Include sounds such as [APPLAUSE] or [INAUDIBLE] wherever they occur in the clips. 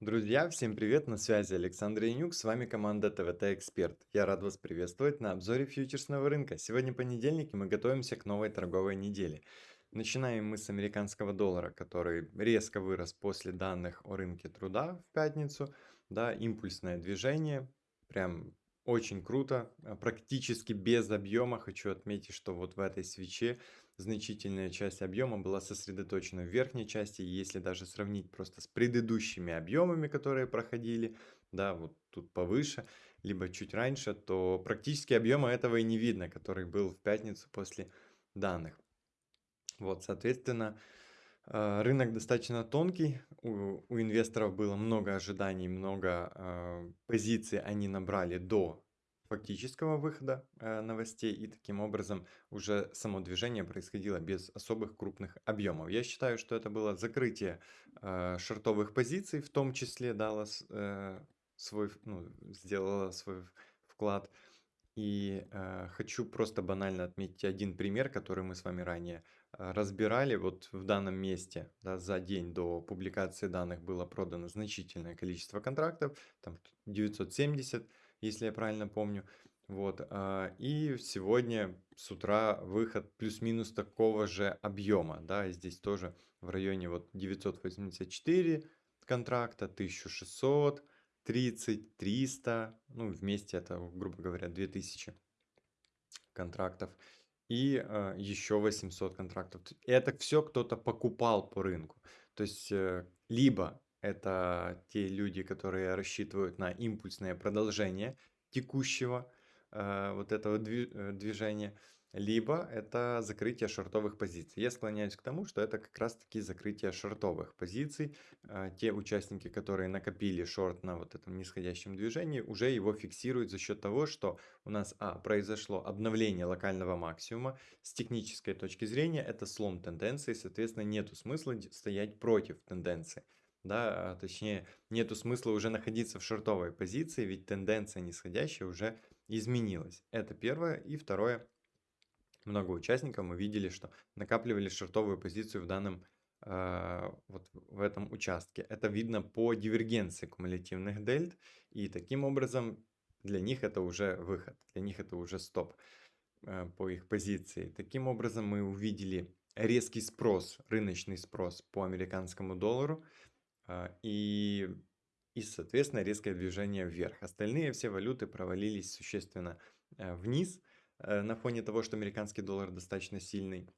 Друзья, всем привет, на связи Александр Янюк, с вами команда ТВТ Эксперт. Я рад вас приветствовать на обзоре фьючерсного рынка. Сегодня понедельник, и мы готовимся к новой торговой неделе. Начинаем мы с американского доллара, который резко вырос после данных о рынке труда в пятницу. Да, импульсное движение, прям очень круто, а, практически без объема. Хочу отметить, что вот в этой свече значительная часть объема была сосредоточена в верхней части. Если даже сравнить просто с предыдущими объемами, которые проходили, да, вот тут повыше, либо чуть раньше, то практически объема этого и не видно, который был в пятницу после данных. Вот, соответственно, а, рынок достаточно тонкий, у, у инвесторов было много ожиданий, много э, позиций они набрали до фактического выхода э, новостей, и таким образом уже само движение происходило без особых крупных объемов. Я считаю, что это было закрытие э, шортовых позиций, в том числе дало э, свой, ну, сделало свой вклад. И э, хочу просто банально отметить один пример, который мы с вами ранее э, разбирали. Вот в данном месте да, за день до публикации данных было продано значительное количество контрактов, там 970, если я правильно помню. Вот, э, и сегодня с утра выход плюс-минус такого же объема, да, здесь тоже в районе вот 984 контракта, 1600, 30, 300, ну, вместе это, грубо говоря, 2000 контрактов. И э, еще 800 контрактов. Это все кто-то покупал по рынку. То есть, э, либо это те люди, которые рассчитывают на импульсное продолжение текущего э, вот этого дви- э, движения, либо это закрытие шортовых позиций. Я склоняюсь к тому, что это как раз-таки закрытие шортовых позиций. А, те участники, которые накопили шорт на вот этом нисходящем движении, уже его фиксируют за счет того, что у нас а, произошло обновление локального максимума. С технической точки зрения это слом тенденции, соответственно, нету смысла стоять против тенденции да, а, точнее, нету смысла уже находиться в шортовой позиции, ведь тенденция нисходящая уже изменилась. Это первое. И второе, много участников мы видели, что накапливали шортовую позицию в данном э, вот в этом участке. Это видно по дивергенции кумулятивных дельт, и таким образом для них это уже выход, для них это уже стоп э, по их позиции. Таким образом мы увидели резкий спрос, рыночный спрос по американскому доллару и, и, соответственно, резкое движение вверх. Остальные все валюты провалились существенно э, вниз – Э, на фоне того, что американский доллар достаточно сильный.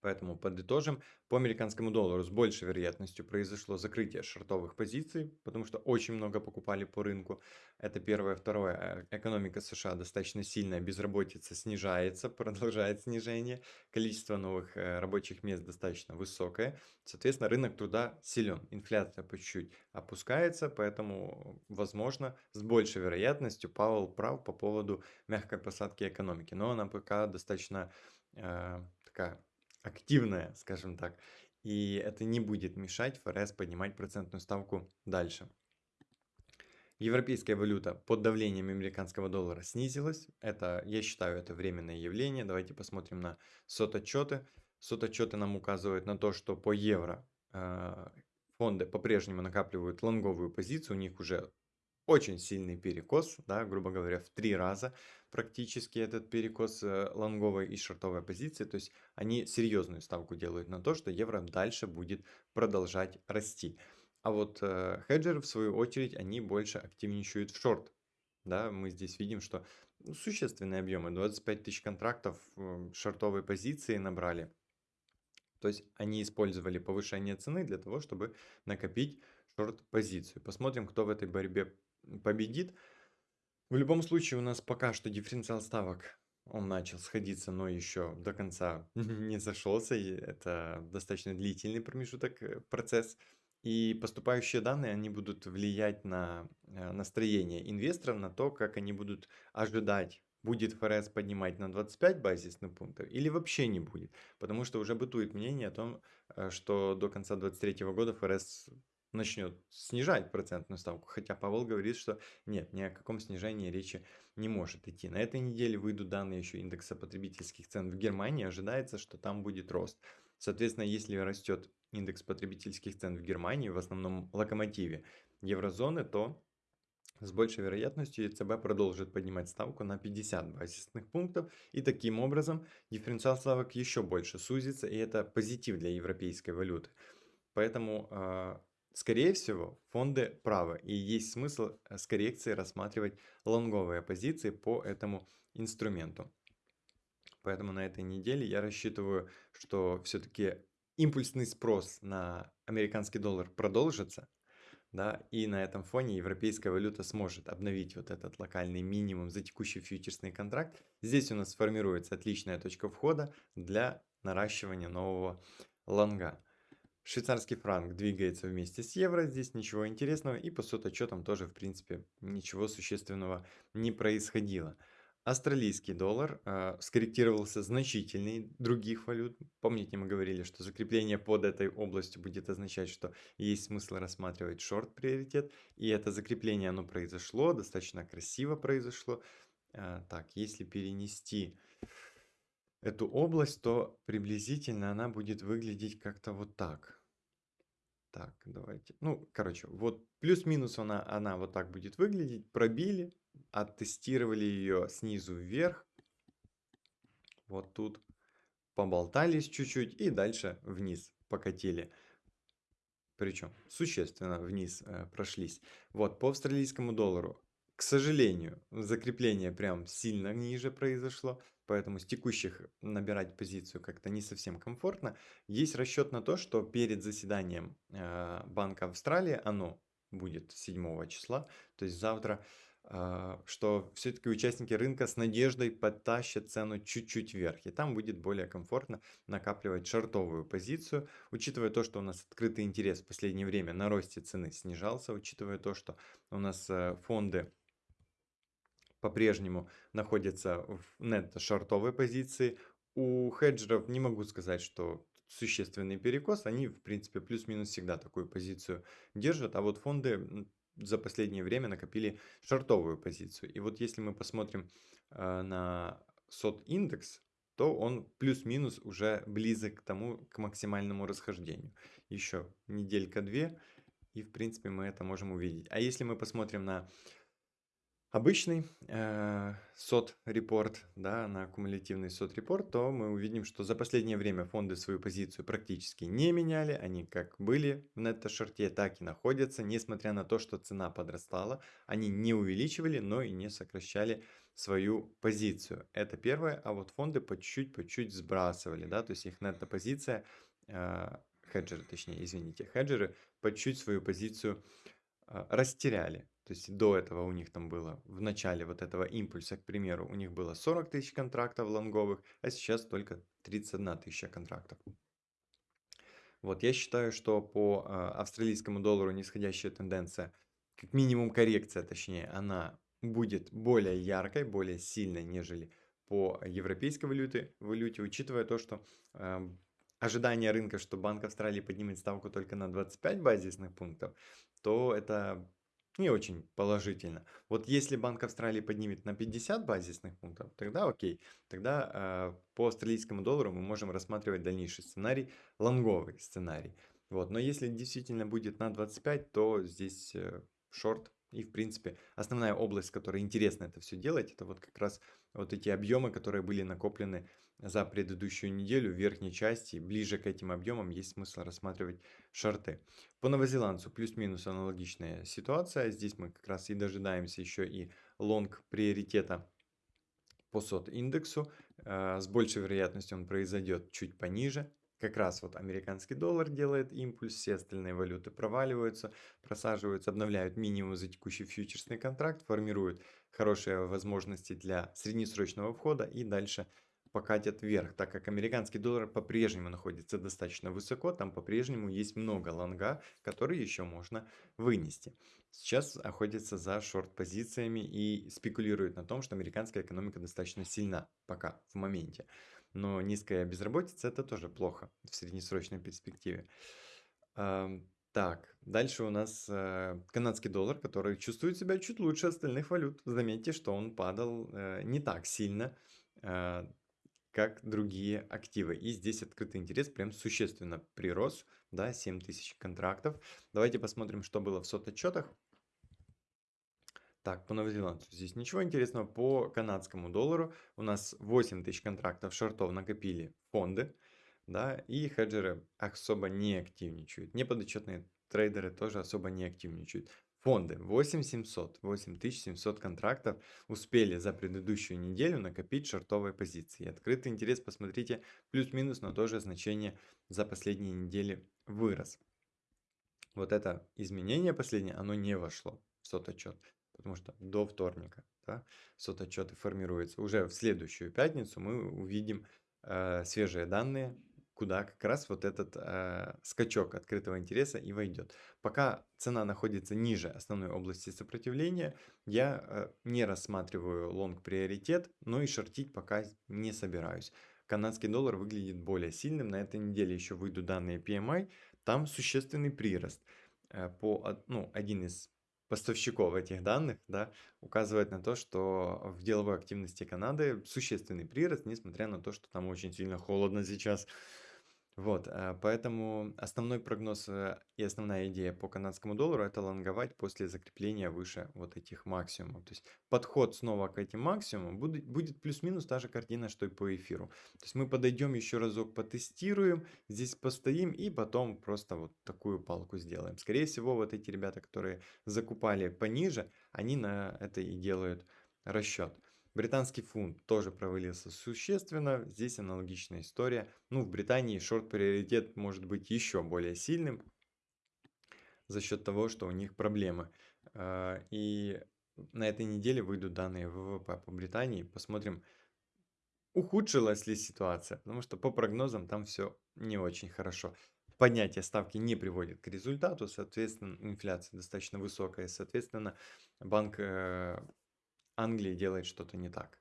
Поэтому подытожим, по американскому доллару с большей вероятностью произошло закрытие шортовых позиций, потому что очень много покупали по рынку. Это первое. Второе, э, экономика США достаточно сильная, безработица снижается, [LAUGHS] продолжает снижение, количество новых э, рабочих мест достаточно высокое. Соответственно, рынок труда силен, инфляция по чуть-чуть опускается, поэтому, возможно, с большей вероятностью Пауэлл прав по поводу мягкой посадки экономики. Но она пока достаточно э, такая активная, скажем так. И это не будет мешать ФРС поднимать процентную ставку дальше. Европейская валюта под давлением американского доллара снизилась. Это, я считаю, это временное явление. Давайте посмотрим на сототчеты. Сототчеты нам указывают на то, что по евро э, фонды по-прежнему накапливают лонговую позицию. У них уже очень сильный перекос, да, грубо говоря, в три раза практически этот перекос э, лонговой и шортовой позиции. То есть они серьезную ставку делают на то, что евро дальше будет продолжать расти. А вот э, хеджеры, в свою очередь, они больше активничают в шорт. Да, мы здесь видим, что ну, существенные объемы, 25 тысяч контрактов э, шортовой позиции набрали. То есть они использовали повышение цены для того, чтобы накопить шорт-позицию. Посмотрим, кто в этой борьбе победит. В любом случае у нас пока что дифференциал ставок, он начал сходиться, но еще до конца [LAUGHS] не зашелся. И это достаточно длительный промежуток, э, процесс. И поступающие данные, они будут влиять на э, настроение инвесторов, на то, как они будут ожидать будет ФРС поднимать на 25 базисных пунктов или вообще не будет. Потому что уже бытует мнение о том, э, что до конца 2023 года ФРС начнет снижать процентную ставку, хотя Павел говорит, что нет, ни о каком снижении речи не может идти. На этой неделе выйдут данные еще индекса потребительских цен в Германии, ожидается, что там будет рост. Соответственно, если растет индекс потребительских цен в Германии, в основном локомотиве еврозоны, то с большей вероятностью ЕЦБ продолжит поднимать ставку на 50 базисных пунктов, и таким образом дифференциал ставок еще больше сузится, и это позитив для европейской валюты. Поэтому, а, скорее всего, фонды правы, и есть смысл э, с коррекцией рассматривать лонговые позиции по этому инструменту. Поэтому на этой неделе я рассчитываю, что все-таки импульсный спрос на американский доллар продолжится, да, и на этом фоне европейская валюта сможет обновить вот этот локальный минимум за текущий фьючерсный контракт. Здесь у нас сформируется отличная точка входа для наращивания нового лонга. Швейцарский франк двигается вместе с евро, здесь ничего интересного, и по соточетам тоже, в принципе, ничего существенного не происходило. Австралийский доллар э, скорректировался значительнее других валют. Помните, мы говорили, что закрепление под этой областью будет означать, что есть смысл рассматривать шорт-приоритет. И это закрепление, оно произошло, достаточно красиво произошло. Э, так, если перенести эту область, то приблизительно она будет выглядеть как-то вот так. Так, давайте. Ну, короче, вот плюс-минус она, она вот так будет выглядеть. Пробили, оттестировали ее снизу вверх. Вот тут поболтались чуть-чуть и дальше вниз покатили. Причем существенно вниз э, прошлись. Вот по австралийскому доллару. К сожалению, закрепление прям сильно ниже произошло, поэтому с текущих набирать позицию как-то не совсем комфортно. Есть расчет на то, что перед заседанием э, Банка Австралии, оно будет 7 числа, то есть завтра, а, что все-таки участники рынка с надеждой подтащат цену чуть-чуть вверх. И там будет более комфортно накапливать шортовую позицию. Учитывая то, что у нас открытый интерес в последнее время на росте цены снижался, учитывая то, что у нас э, фонды по-прежнему находятся в нетто-шортовой позиции, у хеджеров не могу сказать, что существенный перекос, они в принципе плюс-минус всегда такую позицию держат, а вот фонды за последнее время накопили шортовую позицию. И вот если мы посмотрим э, на сот индекс, то он плюс-минус уже близок к тому, к максимальному расхождению. Еще неделька-две, и в принципе мы это можем увидеть. А если мы посмотрим на обычный э, сот-репорт, да, на кумулятивный сот-репорт, то мы увидим, что за последнее время фонды свою позицию практически не меняли, они как были в нетто-шорте, так и находятся, несмотря на то, что цена подрастала, они не увеличивали, но и не сокращали свою позицию. Это первое, а вот фонды по чуть-чуть, по чуть сбрасывали, да, то есть их нетто-позиция, э, хеджеры, точнее, извините, хеджеры по чуть свою позицию э, растеряли. То есть до этого у них там было, в начале вот этого импульса, к примеру, у них было 40 тысяч контрактов лонговых, а сейчас только 31 тысяча контрактов. Вот, я считаю, что по э, австралийскому доллару нисходящая тенденция, как минимум коррекция, точнее, она будет более яркой, более сильной, нежели по европейской валюте, валюте учитывая то, что э, ожидание рынка, что Банк Австралии поднимет ставку только на 25 базисных пунктов, то это не очень положительно. Вот если Банк Австралии поднимет на 50 базисных пунктов, тогда окей. Тогда э, по австралийскому доллару мы можем рассматривать дальнейший сценарий, лонговый сценарий. Вот. Но если действительно будет на 25, то здесь э, шорт. И, в принципе, основная область, в которой интересно это все делать, это вот как раз вот эти объемы, которые были накоплены за предыдущую неделю в верхней части. Ближе к этим объемам есть смысл рассматривать шорты. По новозеландцу плюс-минус аналогичная ситуация. Здесь мы как раз и дожидаемся еще и лонг приоритета по сот индексу. Э, с большей вероятностью он произойдет чуть пониже. Как раз вот американский доллар делает импульс, все остальные валюты проваливаются, просаживаются, обновляют минимум за текущий фьючерсный контракт, формируют хорошие возможности для среднесрочного входа и дальше покатят вверх, так как американский доллар по-прежнему находится достаточно высоко, там по-прежнему есть много лонга, которые еще можно вынести. Сейчас охотятся за шорт-позициями и спекулируют на том, что американская экономика достаточно сильна пока, в моменте. Но низкая безработица это тоже плохо в среднесрочной перспективе. Так, дальше у нас э, канадский доллар, который чувствует себя чуть лучше остальных валют. Заметьте, что он падал э, не так сильно. Э, как другие активы. И здесь открытый интерес прям существенно прирос, да, 7000 контрактов. Давайте посмотрим, что было в сот-отчетах. Так, по новозеландцу здесь ничего интересного. По канадскому доллару у нас 8 тысяч контрактов шортов накопили фонды, да, и хеджеры особо не активничают. Неподотчетные трейдеры тоже особо не активничают. Фонды 8700, 8700 контрактов успели за предыдущую неделю накопить шортовые позиции. Открытый интерес, посмотрите, плюс-минус на то же значение за последние недели вырос. Вот это изменение последнее, оно не вошло в сототчет, потому что до вторника да, сототчеты формируются. Уже в следующую пятницу мы увидим э, свежие данные куда как раз вот этот э, скачок открытого интереса и войдет. Пока цена находится ниже основной области сопротивления, я э, не рассматриваю лонг приоритет, но и шортить пока не собираюсь. Канадский доллар выглядит более сильным. На этой неделе еще выйдут данные PMI. Там существенный прирост. Э, по, ну, один из поставщиков этих данных да, указывает на то, что в деловой активности Канады существенный прирост, несмотря на то, что там очень сильно холодно сейчас. Вот, э, поэтому основной прогноз э, и основная идея по канадскому доллару это лонговать после закрепления выше вот этих максимумов. То есть подход снова к этим максимумам будет, будет плюс-минус та же картина, что и по эфиру. То есть мы подойдем еще разок, потестируем, здесь постоим и потом просто вот такую палку сделаем. Скорее всего, вот эти ребята, которые закупали пониже, они на это и делают расчет. Британский фунт тоже провалился существенно. Здесь аналогичная история. Ну, в Британии шорт-приоритет может быть еще более сильным за счет того, что у них проблемы. А, и на этой неделе выйдут данные ВВП по Британии. Посмотрим, ухудшилась ли ситуация. Потому что по прогнозам там все не очень хорошо. Поднятие ставки не приводит к результату, соответственно, инфляция достаточно высокая, соответственно, банк э, Англии делает что-то не так.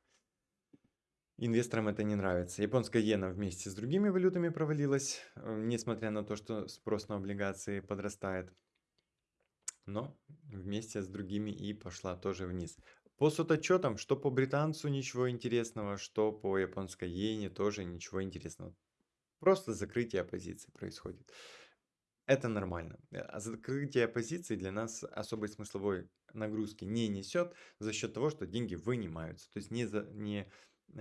Инвесторам это не нравится. Японская иена вместе с другими валютами провалилась, э, несмотря на то, что спрос на облигации подрастает. Но вместе с другими и пошла тоже вниз. По сототчетам, что по британцу ничего интересного, что по японской иене тоже ничего интересного. Просто закрытие позиции происходит. Это нормально. Э, а закрытие позиций для нас особой смысловой нагрузки не несет за счет того, что деньги вынимаются. То есть не, за, не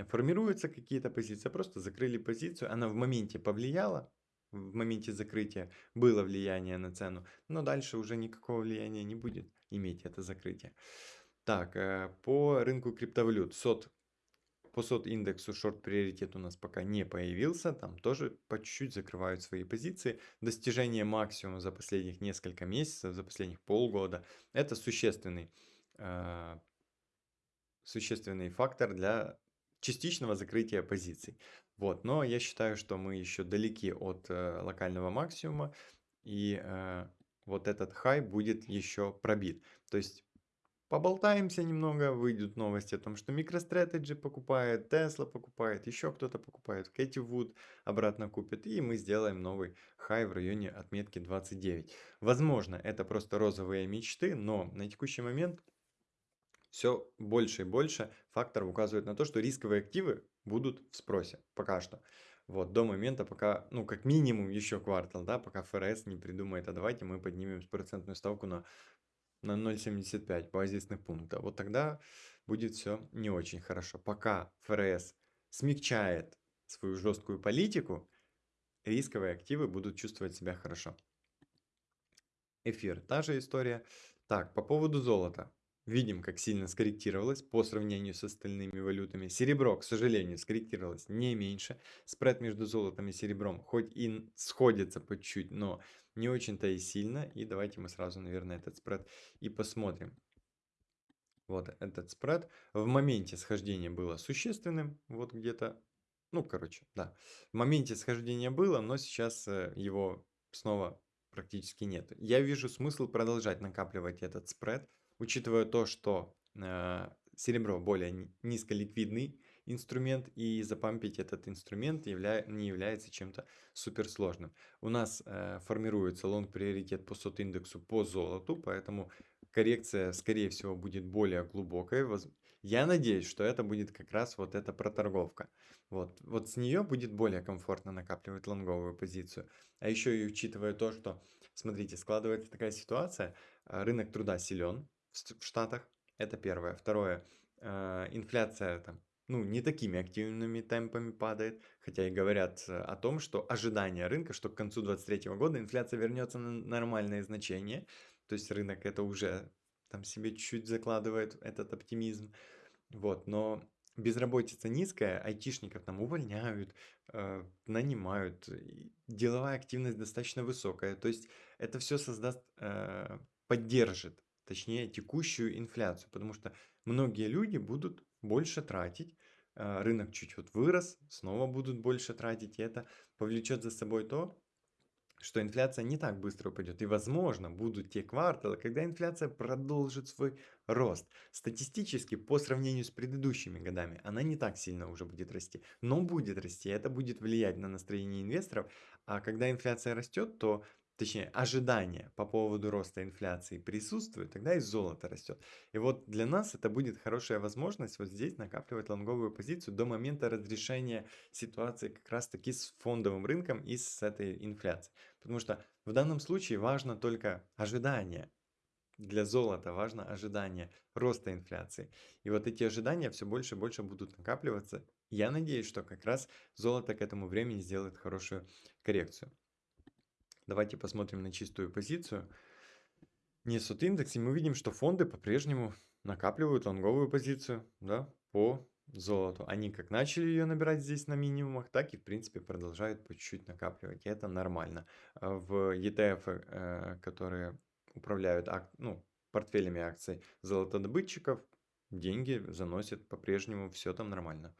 формируются какие-то позиции, а просто закрыли позицию, она в моменте повлияла, в моменте закрытия было влияние на цену, но дальше уже никакого влияния не будет иметь это закрытие. Так, э, по рынку криптовалют. СОТ по сот-индексу шорт-приоритет у нас пока не появился, там тоже по чуть-чуть закрывают свои позиции. Достижение максимума за последних несколько месяцев, за последних полгода, это существенный, э, существенный фактор для частичного закрытия позиций. Вот, но я считаю, что мы еще далеки от э, локального максимума, и э, вот этот хай будет еще пробит. То есть Поболтаемся немного, выйдут новости о том, что MicroStrategy покупает, Tesla покупает, еще кто-то покупает, Кэти Вуд обратно купит, и мы сделаем новый хай в районе отметки 29. Возможно, это просто розовые мечты, но на текущий момент все больше и больше факторов указывает на то, что рисковые активы будут в спросе пока что. Вот, до момента, пока, ну, как минимум еще квартал, да, пока ФРС не придумает, а давайте мы поднимем процентную ставку на на 0,75 базисных пункта. Вот тогда будет все не очень хорошо. Пока ФРС смягчает свою жесткую политику, рисковые активы будут чувствовать себя хорошо. Эфир, та же история. Так, по поводу золота. Видим, как сильно скорректировалось по сравнению с остальными валютами. Серебро, к сожалению, скорректировалось не меньше. Спред между золотом и серебром хоть и сходится по чуть, но не очень-то и сильно. И давайте мы сразу, наверное, этот спред и посмотрим. Вот этот спред в моменте схождения было существенным. Вот где-то, ну, короче, да. В моменте схождения было, но сейчас э, его снова практически нет. Я вижу смысл продолжать накапливать этот спред учитывая то, что э, серебро более низколиквидный инструмент, и запампить этот инструмент явля не является чем-то суперсложным. У нас э, формируется лонг-приоритет по сот-индексу по золоту, поэтому коррекция, скорее всего, будет более глубокой. Я надеюсь, что это будет как раз вот эта проторговка. Вот, вот с нее будет более комфортно накапливать лонговую позицию. А еще и учитывая то, что, смотрите, складывается такая ситуация, а, рынок труда силен в Штатах, это первое. Второе, а, инфляция там ну, не такими активными темпами падает, хотя и говорят э, о том, что ожидание рынка, что к концу 2023 года инфляция вернется на нормальные значения, то есть рынок это уже там себе чуть-чуть закладывает этот оптимизм, вот, но безработица низкая, айтишников там увольняют, э, нанимают, деловая активность достаточно высокая, то есть это все создаст, э, поддержит, точнее, текущую инфляцию, потому что многие люди будут больше тратить, а, рынок чуть вот вырос, снова будут больше тратить, и это повлечет за собой то, что инфляция не так быстро упадет. И, возможно, будут те кварталы, когда инфляция продолжит свой рост. Статистически, по сравнению с предыдущими годами, она не так сильно уже будет расти. Но будет расти, это будет влиять на настроение инвесторов. А когда инфляция растет, то точнее, ожидания по поводу роста инфляции присутствуют, тогда и золото растет. И вот для нас это будет хорошая возможность вот здесь накапливать лонговую позицию до момента разрешения ситуации как раз таки с фондовым рынком и с этой инфляцией. Потому что в данном случае важно только ожидание. Для золота важно ожидание роста инфляции. И вот эти ожидания все больше и больше будут накапливаться. Я надеюсь, что как раз золото к этому времени сделает хорошую коррекцию. Давайте посмотрим на чистую позицию. Несут индекс, и мы видим, что фонды по-прежнему накапливают лонговую позицию да, по золоту. Они как начали ее набирать здесь на минимумах, так и в принципе продолжают по чуть-чуть накапливать. И это нормально. А в ETF, э, которые управляют ну, портфелями акций золотодобытчиков, деньги заносят по-прежнему, все там нормально.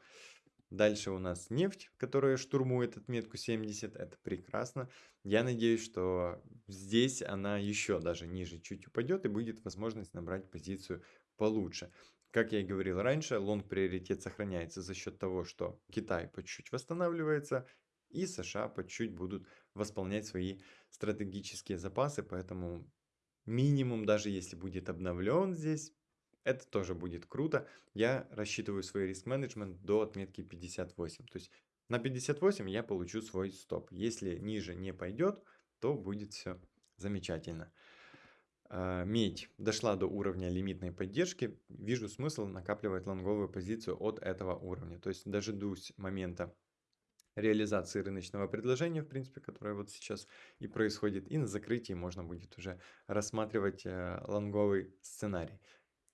Дальше у нас нефть, которая штурмует отметку 70. Это прекрасно. Я надеюсь, что здесь она еще даже ниже чуть упадет и будет возможность набрать позицию получше. Как я и говорил раньше, лонг приоритет сохраняется за счет того, что Китай по чуть-чуть восстанавливается и США по чуть будут восполнять свои стратегические запасы. Поэтому минимум, даже если будет обновлен здесь, это тоже будет круто. Я рассчитываю свой риск-менеджмент до отметки 58. То есть на 58 я получу свой стоп. Если ниже не пойдет, то будет все замечательно. А, медь дошла до уровня лимитной поддержки. Вижу смысл накапливать лонговую позицию от этого уровня. То есть дождусь момента реализации рыночного предложения, в принципе, которое вот сейчас и происходит. И на закрытии можно будет уже рассматривать э, лонговый сценарий.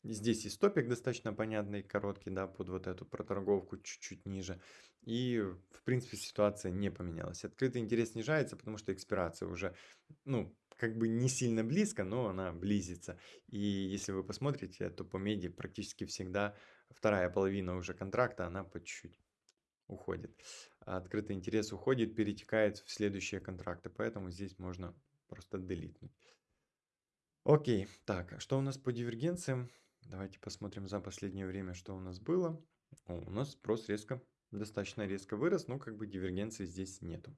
Здесь и стопик достаточно понятный, короткий, да, под вот эту проторговку чуть-чуть ниже. И, в принципе, ситуация не поменялась. Открытый интерес снижается, потому что экспирация уже, ну, как бы не сильно близко, но она близится. И если вы посмотрите, то по меди практически всегда вторая половина уже контракта, она по чуть-чуть уходит. А открытый интерес уходит, перетекает в следующие контракты, поэтому здесь можно просто делитнуть. Окей, так, а что у нас по дивергенциям? Давайте посмотрим за последнее время, что у нас было. О, у нас спрос резко, достаточно резко вырос, но как бы дивергенции здесь нету.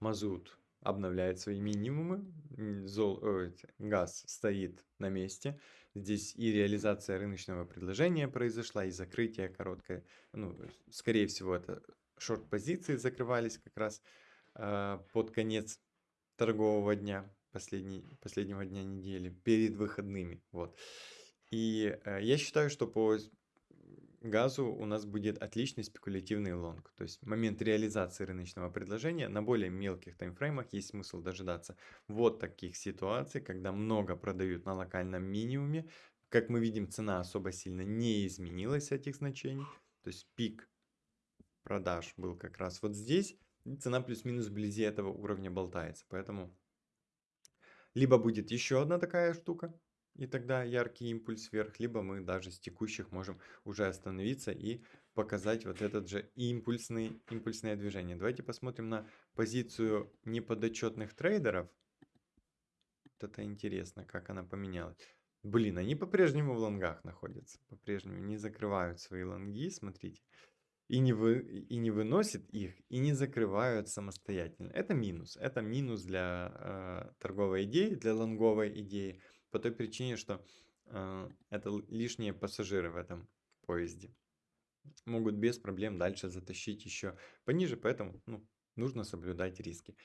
Мазут обновляет свои минимумы, зол, э, газ стоит на месте. Здесь и реализация рыночного предложения произошла, и закрытие короткое. Ну, скорее всего, это шорт-позиции закрывались как раз э, под конец торгового дня, последний, последнего дня недели, перед выходными. Вот. И э, я считаю, что по газу у нас будет отличный спекулятивный лонг. То есть момент реализации рыночного предложения на более мелких таймфреймах есть смысл дожидаться вот таких ситуаций, когда много продают на локальном минимуме. Как мы видим, цена особо сильно не изменилась этих значений. То есть пик продаж был как раз вот здесь. И цена плюс-минус вблизи этого уровня болтается. Поэтому либо будет еще одна такая штука, и тогда яркий импульс вверх, либо мы даже с текущих можем уже остановиться и показать вот этот же импульсный, импульсное движение. Давайте посмотрим на позицию неподотчетных трейдеров. Вот это интересно, как она поменялась. Блин, они по-прежнему в лонгах находятся, по-прежнему не закрывают свои лонги, смотрите. И не, вы, и не выносят их, и не закрывают самостоятельно. Это минус. Это минус для э, торговой идеи, для лонговой идеи. По той причине, что э, это лишние пассажиры в этом поезде. Могут без проблем дальше затащить еще пониже, поэтому ну, нужно соблюдать риски.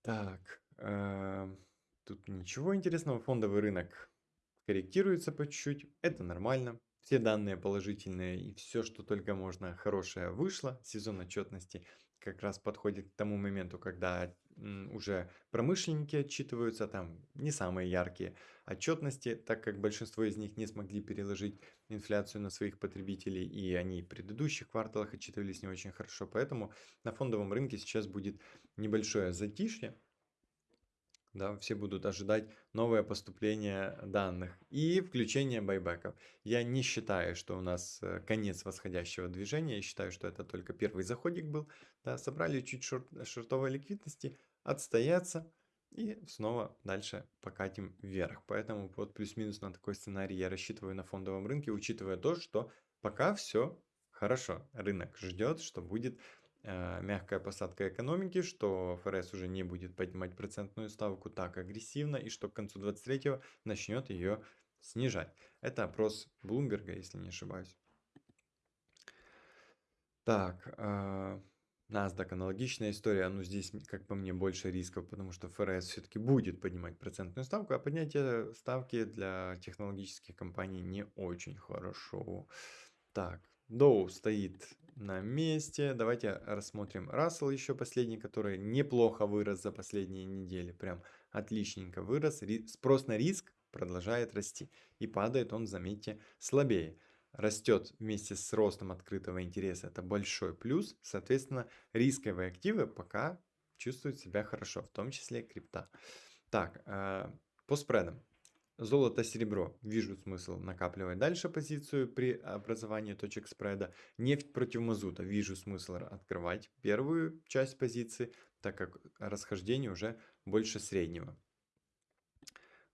Так, э, тут ничего интересного. Фондовый рынок корректируется по чуть-чуть. Это нормально. Все данные положительные и все, что только можно хорошее вышло. Сезон отчетности как раз подходит к тому моменту, когда уже промышленники отчитываются, там не самые яркие отчетности, так как большинство из них не смогли переложить инфляцию на своих потребителей, и они в предыдущих кварталах отчитывались не очень хорошо. Поэтому на фондовом рынке сейчас будет небольшое затишье, да, все будут ожидать новое поступление данных и включение байбеков. Я не считаю, что у нас э, конец восходящего движения, я считаю, что это только первый заходик был, да, собрали чуть шорт, шортовой ликвидности, отстояться и снова дальше покатим вверх. Поэтому вот плюс-минус на такой сценарий я рассчитываю на фондовом рынке, учитывая то, что пока все хорошо. Рынок ждет, что будет мягкая посадка экономики, что ФРС уже не будет поднимать процентную ставку так агрессивно и что к концу 23-го начнет ее снижать. Это опрос Блумберга, если не ошибаюсь. Так, э, NASDAQ аналогичная история, но здесь, как по мне, больше рисков, потому что ФРС все-таки будет поднимать процентную ставку, а поднятие ставки для технологических компаний не очень хорошо. Так, Доу стоит на месте. Давайте рассмотрим Рассел еще последний, который неплохо вырос за последние недели. Прям отличненько вырос. Спрос на риск продолжает расти. И падает он, заметьте, слабее. Растет вместе с ростом открытого интереса. Это большой плюс. Соответственно, рисковые активы пока чувствуют себя хорошо, в том числе крипта. Так, э, по спредам. Золото, серебро. Вижу смысл накапливать дальше позицию при образовании точек спреда. Нефть против мазута. Вижу смысл открывать первую часть позиции, так как расхождение уже больше среднего.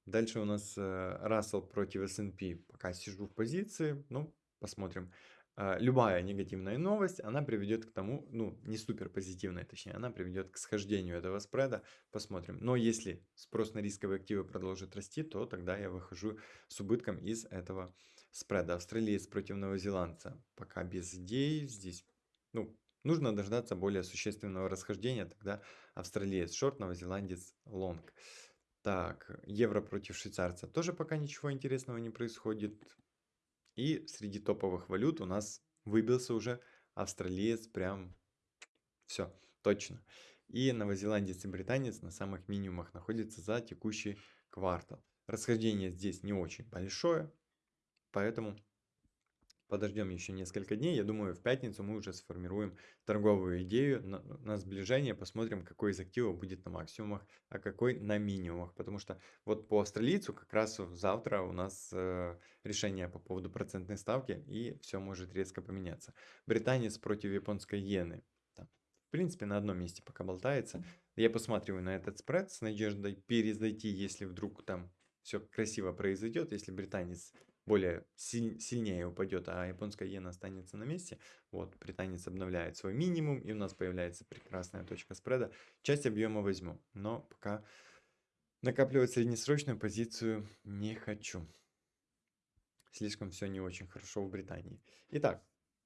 Дальше у нас Russell против S&P. Пока сижу в позиции. Ну, посмотрим. А, любая негативная новость, она приведет к тому, ну, не супер позитивная, точнее, она приведет к схождению этого спреда, посмотрим. Но если спрос на рисковые активы продолжит расти, то тогда я выхожу с убытком из этого спреда. Австралиец против новозеландца, пока без идей, здесь, ну, нужно дождаться более существенного расхождения, тогда австралиец шорт, новозеландец лонг. Так, евро против швейцарца, тоже пока ничего интересного не происходит. И среди топовых валют у нас выбился уже австралиец прям все, точно. И новозеландец и британец на самых минимумах находятся за текущий квартал. Расхождение здесь не очень большое, поэтому Подождем еще несколько дней. Я думаю, в пятницу мы уже сформируем торговую идею на, на сближение. Посмотрим, какой из активов будет на максимумах, а какой на минимумах. Потому что вот по австралийцу как раз завтра у нас э, решение по поводу процентной ставки. И все может резко поменяться. Британец против японской иены. Там, в принципе, на одном месте пока болтается. Я посматриваю на этот спред с надеждой перезайти, если вдруг там все красиво произойдет. Если британец более силь, сильнее упадет, а японская иена останется на месте. Вот, британец обновляет свой минимум, и у нас появляется прекрасная точка спреда. Часть объема возьму, но пока накапливать среднесрочную позицию не хочу. Слишком все не очень хорошо в Британии. Итак,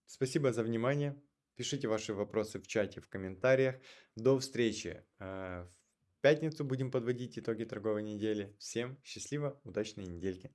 спасибо за внимание. Пишите ваши вопросы в чате, в комментариях. До встречи э, в пятницу будем подводить итоги торговой недели. Всем счастливо, удачной недельки.